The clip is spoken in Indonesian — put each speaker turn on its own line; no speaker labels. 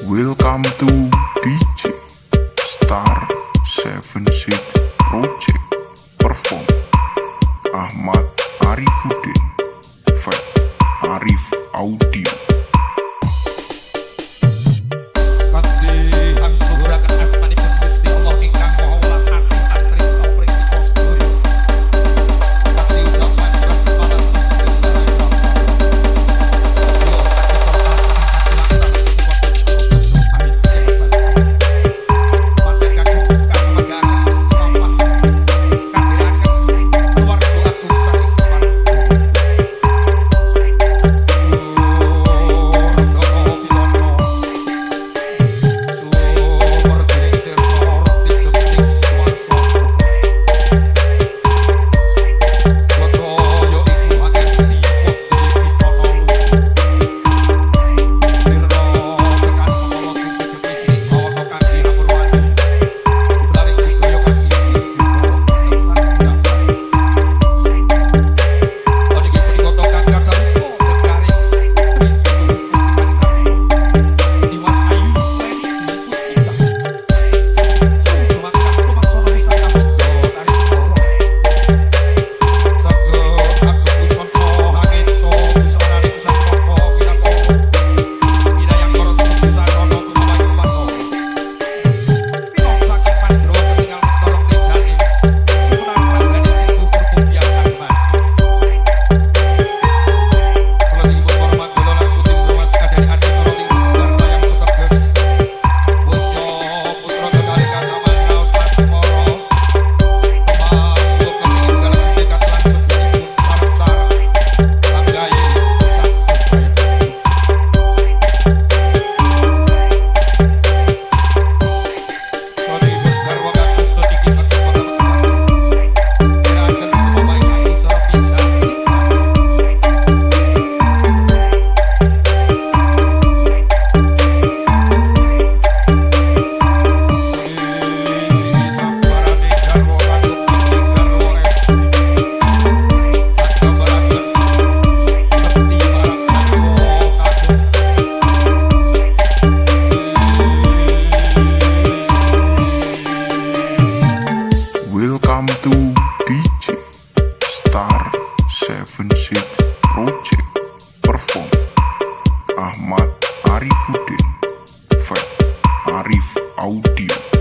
Welcome to DJ Star 76 Project Perform. Ahmad Arifuddin Fat Arif Audio. Vincent Project Perform. Ahmad Arifuddin Fat Arif Audio.